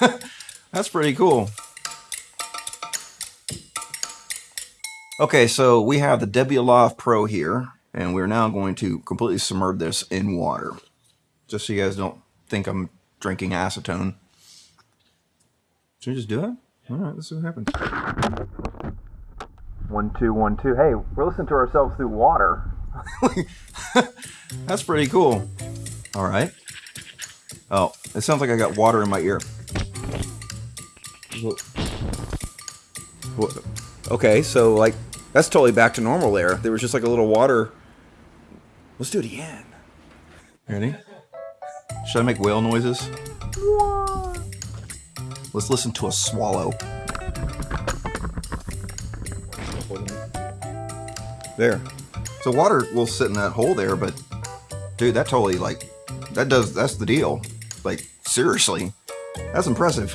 That's pretty cool. Okay, so we have the Debioloft Pro here, and we're now going to completely submerge this in water. Just so you guys don't think I'm drinking acetone. Should we just do it? All right, let's see what happens. One, two, one, two. Hey, we're listening to ourselves through water. That's pretty cool. All right. Oh, it sounds like I got water in my ear. Okay, so like that's totally back to normal there. There was just like a little water. Let's do it again. Ready? Should I make whale noises? Let's listen to a swallow. There. So water will sit in that hole there, but dude, that totally like that does that's the deal. Like seriously, that's impressive.